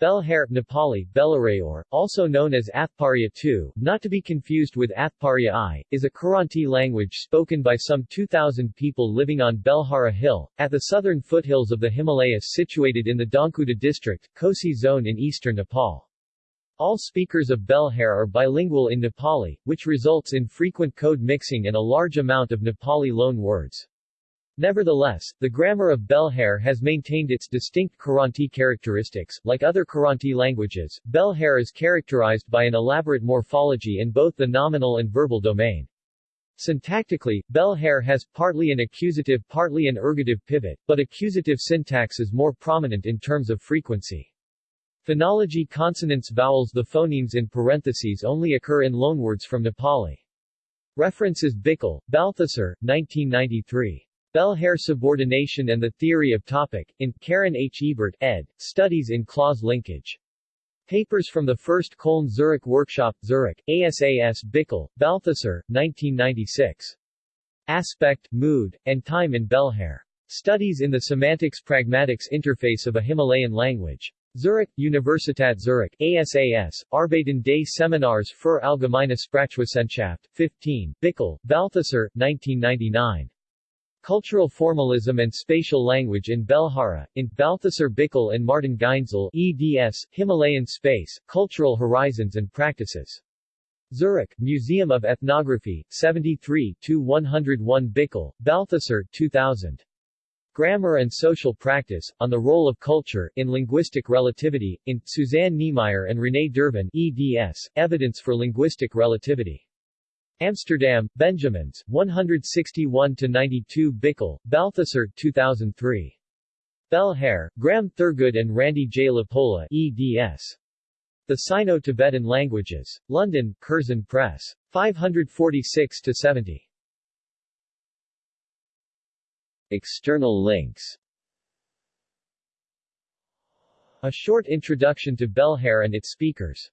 Belhare, Nepali, Belarayor, also known as Athpariya II, not to be confused with Athpariya I, is a Kiranti language spoken by some 2,000 people living on Belhara Hill, at the southern foothills of the Himalayas situated in the Dhankuta district, Kosi zone in eastern Nepal. All speakers of Belhare are bilingual in Nepali, which results in frequent code mixing and a large amount of Nepali loan words. Nevertheless, the grammar of Belhare has maintained its distinct Kiranti characteristics. Like other Kiranti languages, Belhare is characterized by an elaborate morphology in both the nominal and verbal domain. Syntactically, Belhare has partly an accusative partly an ergative pivot, but accusative syntax is more prominent in terms of frequency. Phonology consonants vowels The phonemes in parentheses only occur in loanwords from Nepali. References Bickel, Balthasar, 1993. Belhare subordination and the theory of topic, in, Karen H. Ebert, ed., Studies in Clause Linkage. Papers from the First Köln Zurich Workshop, Zurich, ASAS Bickel, Balthasar, 1996. Aspect, Mood, and Time in Belhare. Studies in the Semantics-Pragmatics Interface of a Himalayan Language. Zurich, Universität Zurich, ASAS, Arbeiten des Seminars für Allgemeine Sprachwissenschaft, 15, Bickel, Balthasar, 1999. Cultural Formalism and Spatial Language in Belhara, in Balthasar Bickel and Martin Gaenszle eds, Himalayan Space, Cultural Horizons and Practices. Zurich, Museum of Ethnography, 73-101 Bickel, Balthasar 2000. Grammar and Social Practice, on the Role of Culture, in Linguistic Relativity, in, Suzanne Niemeier and René Dirven eds, Evidence for Linguistic Relativity. Amsterdam, Benjamins, 161-92 Bickel, Balthasar 2003. Belhare, Graham Thurgood and Randy J. LaPolla eds. The Sino-Tibetan Languages. London, Curzon Press. 546-70. External links A short introduction to Belhare and its speakers